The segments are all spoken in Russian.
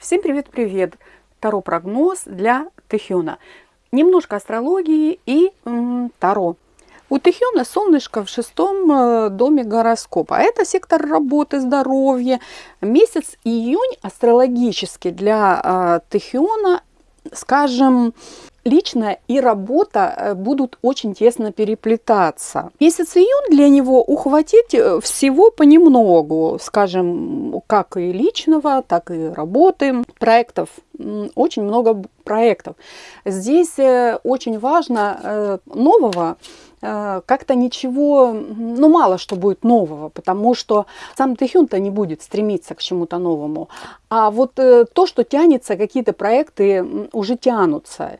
Всем привет-привет! Таро прогноз для Тэхёна. Немножко астрологии и м, Таро. У Тэхёна солнышко в шестом э, доме гороскопа. А это сектор работы, здоровья. Месяц июнь астрологически для э, Тэхёна, скажем, личная и работа э, будут очень тесно переплетаться. Месяц июнь для него ухватить э, всего понемногу, скажем, как и личного, так и работы, проектов, очень много проектов. Здесь э, очень важно нового, как-то ничего, ну мало что будет нового, потому что сам Тэхюн-то не будет стремиться к чему-то новому. А вот то, что тянется, какие-то проекты уже тянутся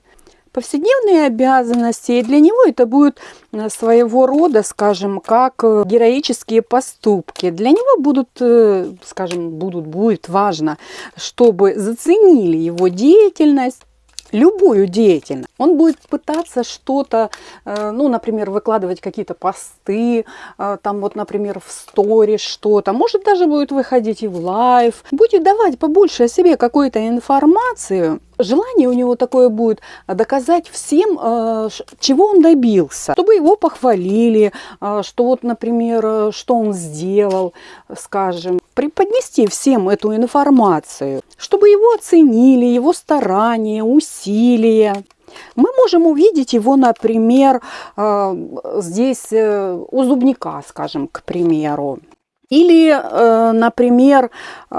повседневные обязанности, и для него это будет э, своего рода, скажем, как э, героические поступки. Для него будут, э, скажем, будут, будет важно, чтобы заценили его деятельность, любую деятельность. Он будет пытаться что-то, ну, например, выкладывать какие-то посты, там вот, например, в сторис что-то, может даже будет выходить и в live, будет давать побольше о себе какой-то информации, желание у него такое будет доказать всем, э, чего он добился, чтобы его похвалили, э, что вот, например, э, что он сделал, скажем, преподнести всем эту информацию, чтобы его оценили, его старания, усилия. Мы можем увидеть его, например, здесь у зубника, скажем, к примеру. Или, например,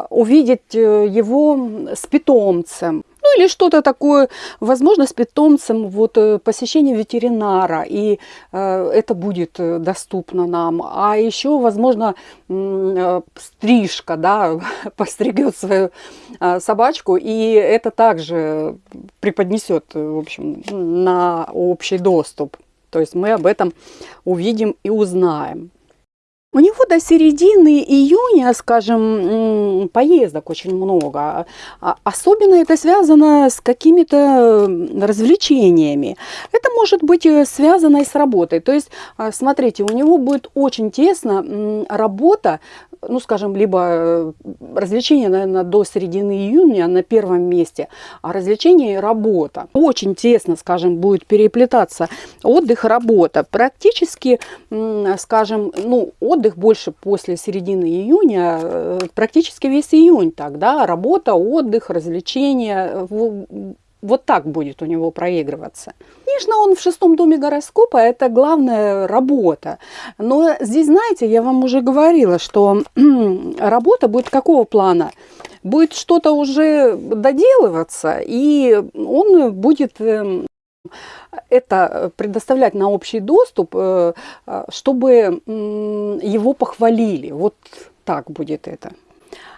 увидеть его с питомцем. Ну или что-то такое, возможно, с питомцем, вот э, посещение ветеринара, и э, это будет э, доступно нам. А еще, возможно, э, стрижка, да, постригет свою э, собачку, и это также преподнесет, в общем, на общий доступ. То есть мы об этом увидим и узнаем. У него до середины июня, скажем, поездок очень много. А, особенно это связано с какими-то развлечениями. Это может быть э, связано и с работой. То есть, а, смотрите, у него будет очень тесно работа ну, скажем, либо э, развлечения, наверное, до середины июня на первом месте, а развлечения и работа. Очень тесно, скажем, будет переплетаться отдых, работа. Практически, скажем, ну, отдых больше после середины июня, э, практически весь июнь тогда, работа, отдых, развлечения, вот так будет у него проигрываться. Конечно, он в шестом доме гороскопа, это главная работа. Но здесь, знаете, я вам уже говорила, что работа будет какого плана? Будет что-то уже доделываться, и он будет эм, это предоставлять на общий доступ, э, э, чтобы его похвалили. Вот так будет это.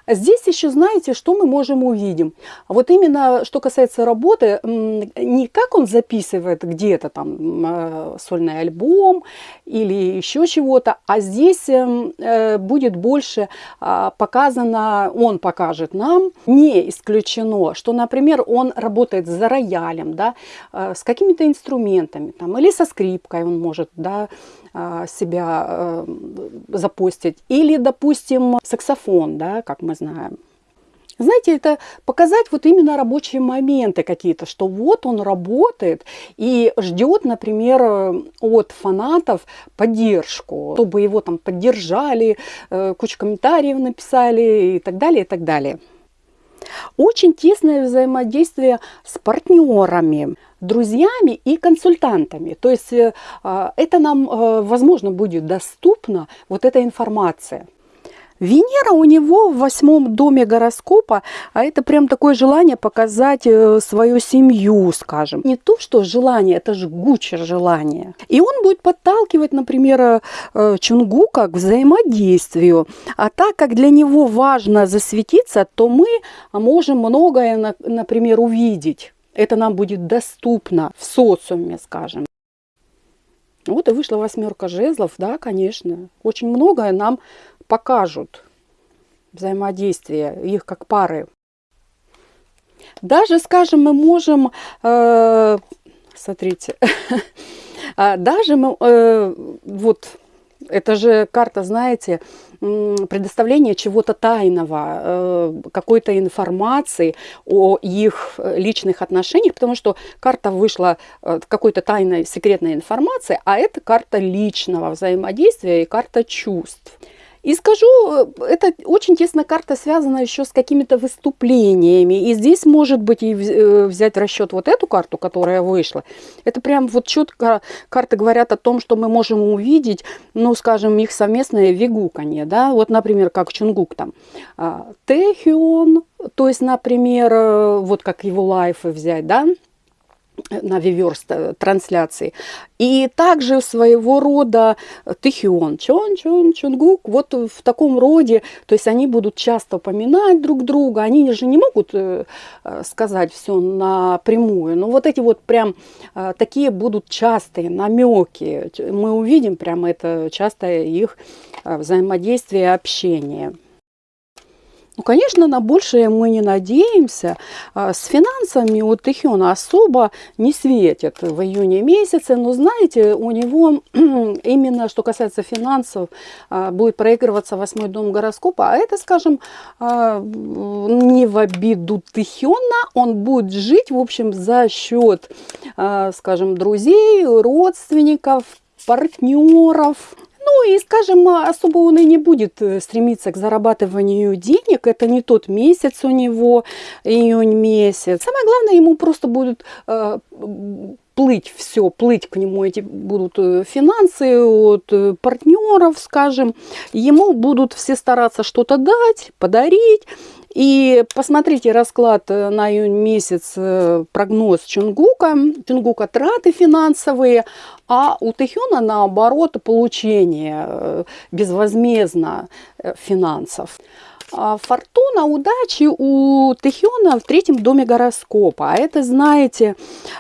Здесь еще, знаете, что мы можем увидеть? Вот именно, что касается работы, не как он записывает где-то там э, сольный альбом или еще чего-то, а здесь эм, э, будет больше а, показано, он покажет нам, не исключено, что, например, он работает за роялем, да, э, с какими-то инструментами, там, или со скрипкой он может, да, себя запустить, или, допустим, саксофон, да, как мы мы знаем. Знаете, это показать вот именно рабочие моменты какие-то, что вот он работает и ждет, например, от фанатов поддержку, чтобы его там поддержали, э, кучу комментариев написали и так далее, и так далее. Очень тесное взаимодействие с партнерами, друзьями и консультантами. То есть э, а, это нам, э, возможно, будет доступна вот эта информация. Венера у него в восьмом доме гороскопа, а это прям такое желание показать э, свою семью, скажем. Не то, что желание, это жгучее желание. И он будет подталкивать, например, э, Чунгука к взаимодействию. А так как для него важно засветиться, то мы можем многое, например, увидеть. Это нам будет доступно в социуме, скажем. Вот и вышла восьмерка жезлов, да, конечно. Очень многое нам покажут взаимодействие их как пары. Даже, скажем, мы можем, э, смотрите, а даже мы, э, вот, это же карта, знаете, предоставление чего-то тайного, э, какой-то информации о их личных отношениях, потому что карта вышла какой-то тайной секретной информации, а это карта личного взаимодействия и карта чувств. И скажу, э, это очень тесно карта связана еще с какими-то выступлениями. И здесь может быть и э, взять в расчет вот эту карту, которая вышла. Это прям вот четко карты говорят о том, что мы можем увидеть, ну, скажем, их совместное вигуканье, да. Вот, например, как Чунгук там. А, Тэхион, то есть, например, э, вот как его лайфы взять, да, на виверс трансляции. И также своего рода тихион, чон, чон, чонгук, вот в таком роде, то есть они будут часто упоминать друг друга, они же не могут э, сказать все напрямую, но вот эти вот прям э, такие будут частые намеки, мы увидим прямо это частое их э, взаимодействие, общение. Ну, конечно, на большее мы не надеемся. А, с финансами у Тэхёна особо не светит в июне месяце. Но, знаете, у него именно, что касается финансов, а, будет проигрываться восьмой дом гороскопа. А это, скажем, а, не в обиду Тэхёна. Он будет жить, в общем, за счет, скажем, друзей, родственников, партнеров, ну и, скажем, особо он и не будет э, стремиться к зарабатыванию денег. Это не тот месяц у него, июнь месяц. Самое главное, ему просто будет э, плыть все, плыть к нему эти будут э, финансы от э, партнеров, скажем. Ему будут все стараться что-то дать, подарить. И посмотрите расклад э, на июнь месяц, прогноз Чунгука. Чунгука траты финансовые, а у Тэхёна наоборот получение безвозмездно финансов. А, фортуна удачи у Тэхиона в третьем доме гороскопа. А это, знаете,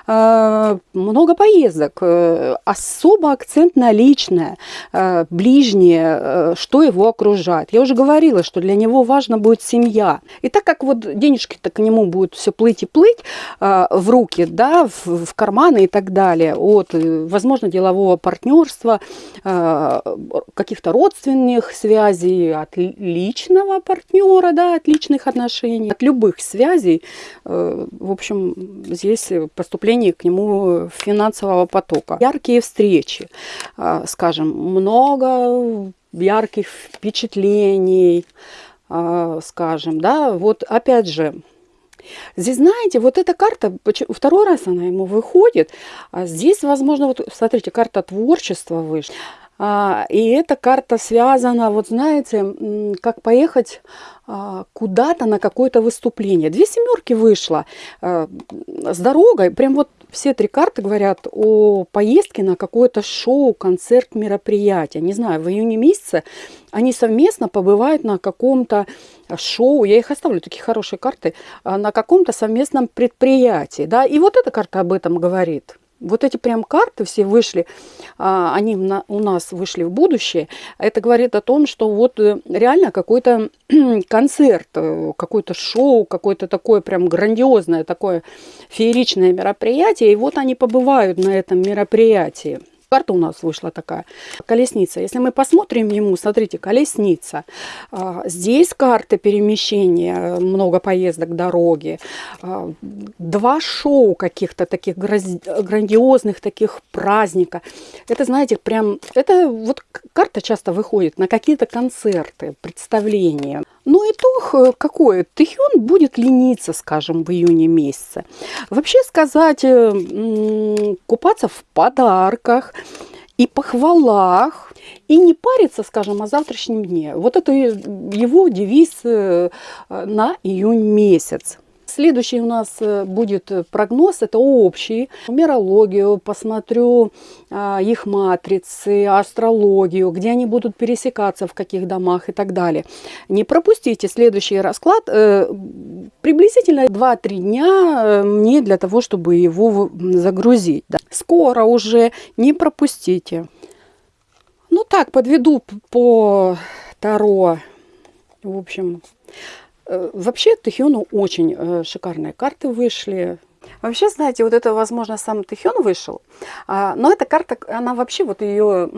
э, много поездок, э, особо акцент на личное, э, ближнее, что его окружает. Я уже говорила, что для него важно будет семья. И так как вот денежки-то к нему будут все плыть и плыть в руки, да, в карманы и так далее, от, возможно, делового партнерства, каких-то родственных связей, от личного партнерства, партнера, да, от личных отношений, от любых связей. Э, в общем, здесь поступление к нему финансового потока. Яркие встречи, э, скажем, много ярких впечатлений, э, скажем, да, вот опять же, Здесь, знаете, вот эта карта, второй раз она ему выходит, а здесь, возможно, вот смотрите, карта творчества вышла. А, и эта карта связана, вот знаете, как поехать а, куда-то на какое-то выступление. Две семерки вышло а, с дорогой. Прям вот все три карты говорят о поездке на какое-то шоу, концерт, мероприятие. Не знаю, в июне месяце они совместно побывают на каком-то шоу. Я их оставлю, такие хорошие карты. На каком-то совместном предприятии. Да? И вот эта карта об этом говорит. Вот эти прям карты все вышли, а, они у нас вышли в будущее. Это говорит о том, что вот э, реально какой-то концерт, э, какое-то шоу, какое-то такое прям грандиозное, такое фееричное мероприятие. И вот они побывают на этом мероприятии карта у нас вышла такая. Колесница. Если мы посмотрим ему, смотрите, колесница. А, здесь карта перемещения, много поездок, дороги. А, два шоу каких-то таких грандиозных таких праздника. Это, знаете, прям, это вот карта часто выходит на какие-то концерты, представления. Но ну, итог э, какой? Тэхён будет лениться, скажем, в июне месяце. Вообще сказать, э, купаться в подарках и похвалах, и не париться, скажем, о завтрашнем дне. Вот это его девиз э, на июнь месяц. Следующий у нас э, будет прогноз, это общий. Нумерологию, посмотрю а, их матрицы, астрологию, где они будут пересекаться, в каких домах и так далее. Не пропустите следующий расклад. Э, приблизительно 2-3 дня э, мне для того, чтобы его загрузить. Скоро уже, не пропустите. Ну так, подведу по Таро. В общем, Э, вообще Тэхиону очень э, шикарные карты вышли. Вообще, знаете, вот это, возможно, сам Тэхён вышел, а, но эта карта, она вообще, вот ее,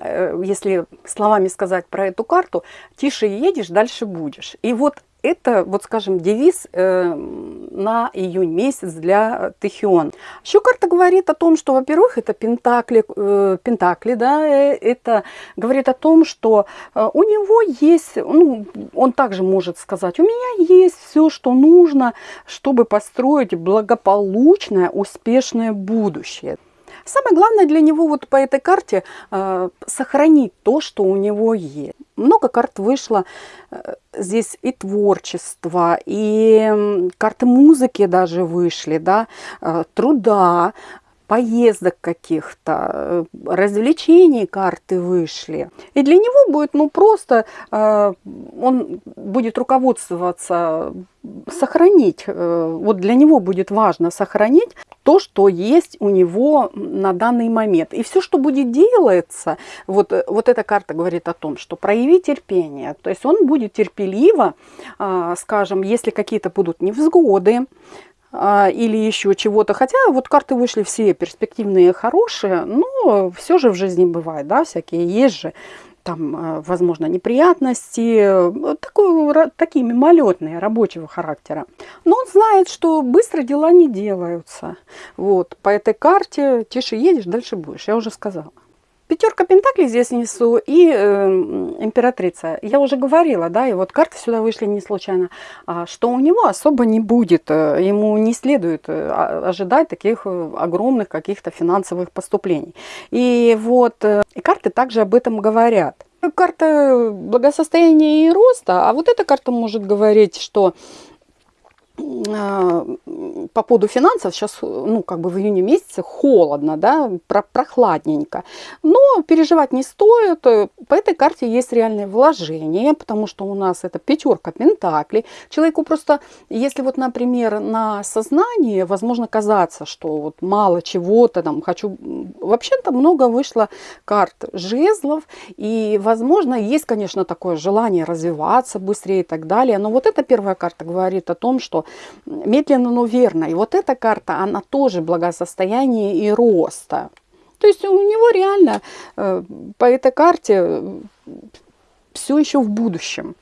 э, если словами сказать про эту карту, тише едешь, дальше будешь. И вот это, вот скажем, девиз э, на июнь месяц для Тэхион. Еще карта говорит о том, что, во-первых, это пентакли, э, пентакли, да, э, это говорит о том, что у него есть, ну, он также может сказать, у меня есть все, что нужно, чтобы построить благополучное, успешное будущее. Самое главное для него вот по этой карте э, сохранить то, что у него есть. Много карт вышло. Э, здесь и творчество, и карты музыки даже вышли, да, э, труда, поездок каких-то, э, развлечений карты вышли. И для него будет, ну, просто, э, он будет руководствоваться, сохранить, э, вот для него будет важно сохранить то, что есть у него на данный момент. И все, что будет делаться, вот, вот эта карта говорит о том, что прояви терпение. То есть он будет терпеливо, скажем, если какие-то будут невзгоды, а, или еще чего-то. Хотя вот карты вышли все перспективные, хорошие, но все же в жизни бывает, да, всякие есть же там, а, возможно, неприятности, такой, такие мимолетные, рабочего характера. Но он знает, что быстро дела не делаются. Вот, по этой карте тише едешь, дальше будешь, я уже сказала. Пятерка пентаклей здесь несу и э, императрица. Я уже говорила, да, и вот карты сюда вышли не случайно, а, что у него особо не будет. Э, ему не следует э, ожидать таких э, огромных каких-то финансовых поступлений. И вот и карты также об этом говорят. Карта благосостояния и роста, а вот эта карта может говорить, что а, по поводу финансов сейчас, ну, как бы в июне месяце холодно, да, про прохладненько. Но переживать не стоит. По этой карте есть реальные вложения, потому что у нас это пятерка пентаклей. Человеку просто, если вот, например, на сознании, возможно казаться, что вот мало чего-то там хочу... Вообще-то много вышло карт жезлов, и, возможно, есть, конечно, такое желание развиваться быстрее и так далее. Но вот эта первая карта говорит о том, что медленно, но верно. И вот эта карта, она тоже благосостояние и роста. То есть у него реально э, по этой карте э, все еще в будущем.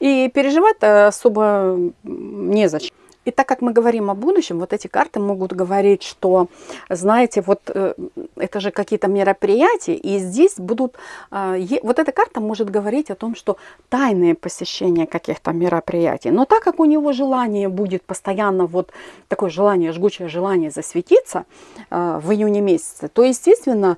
И переживать особо незачем. И так как мы говорим о будущем, вот эти карты могут говорить, что, знаете, вот э, это же какие-то мероприятия, и здесь будут, э, вот эта карта может говорить о том, что тайные посещения каких-то мероприятий. Но так как у него желание будет постоянно, вот такое желание, жгучее желание засветиться э, в июне месяце, то, естественно,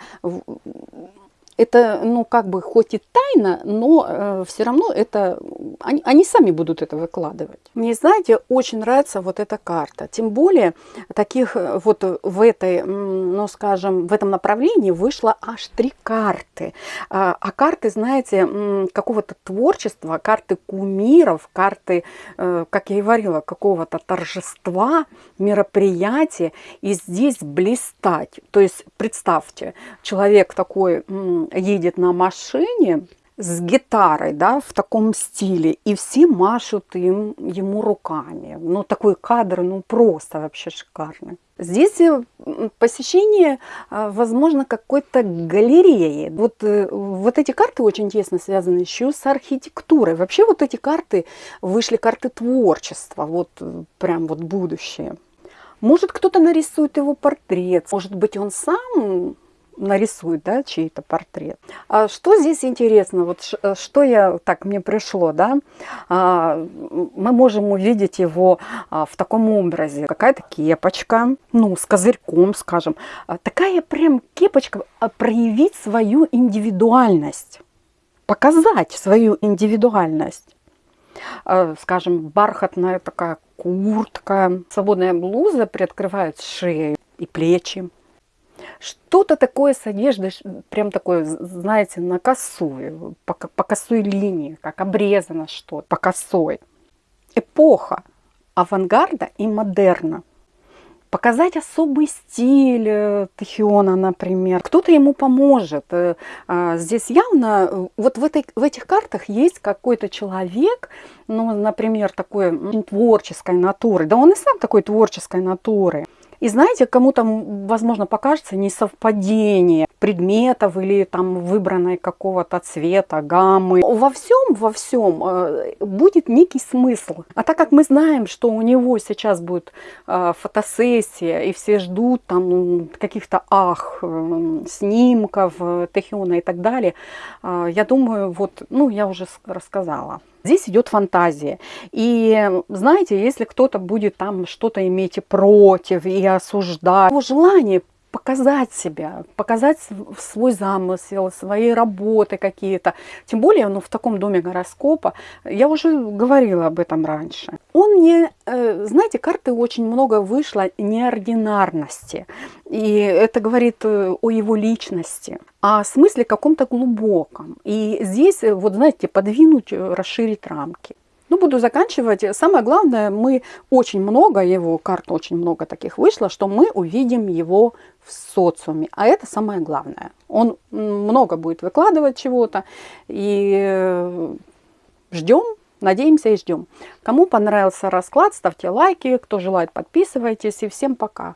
это, ну, как бы, хоть и тайна, но э, все равно это, они, они сами будут это выкладывать. Мне, знаете, очень нравится вот эта карта. Тем более, таких э, вот в этой, ну, скажем, в этом направлении вышло аж три карты. А, а карты, знаете, какого-то творчества, карты кумиров, карты, э, как я и говорила, какого-то торжества, мероприятия. И здесь блистать. То есть, представьте, человек такой едет на машине с гитарой, да, в таком стиле, и все машут им, ему руками. Ну, такой кадр, ну, просто вообще шикарный. Здесь э, посещение, а, возможно, какой-то галереи. Вот, э, вот эти карты очень тесно связаны еще с архитектурой. Вообще вот эти карты вышли карты творчества, вот э, прям вот будущее. Может, кто-то нарисует его портрет, может быть, он сам нарисует, да, чей-то портрет. А что здесь интересно, вот э, что я, так мне пришло, да, а, мы можем увидеть его а, в таком образе, какая-то кепочка, ну, с козырьком, скажем, а, такая прям кепочка, а, проявить свою индивидуальность, показать свою индивидуальность. А, скажем, бархатная такая куртка, свободная блуза приоткрывает шею и плечи. Что-то такое с одеждой, прям такое, знаете, на косую, по, по косой линии, как обрезано что-то, по косой. Эпоха авангарда и модерна. показать особый стиль э, Тахиона, например. Кто-то ему поможет. Э, а, здесь явно, э, вот в, этой, в этих картах есть какой-то человек, ну, например, такой творческой натуры. Да он и сам такой творческой натуры. И знаете, кому-то, возможно, покажется несовпадение предметов или там выбранной какого-то цвета, гаммы. Во всем, во всем э, будет некий смысл. А так как мы знаем, что у него сейчас будет э, фотосессия, и все ждут там каких-то ах, э, снимков, Техиона и так далее, я думаю, вот, ну, я уже рассказала. Здесь идет фантазия. И знаете, если кто-то будет там что-то иметь против и осуждать, его желание показать себя, показать свой замысел, свои работы какие-то. Тем более, ну, в таком доме гороскопа, я уже говорила об этом раньше. Он не, э, знаете, карты очень много вышло неординарности. И это говорит э, о его личности, о смысле каком-то глубоком. И здесь, э, вот знаете, подвинуть, расширить рамки. Ну, буду заканчивать. Самое главное, мы очень много его, карт очень много таких вышло, что мы увидим его в социуме. А это самое главное. Он много будет выкладывать чего-то. И э, ждем, надеемся и ждем. Кому понравился расклад, ставьте лайки. Кто желает, подписывайтесь. И всем пока.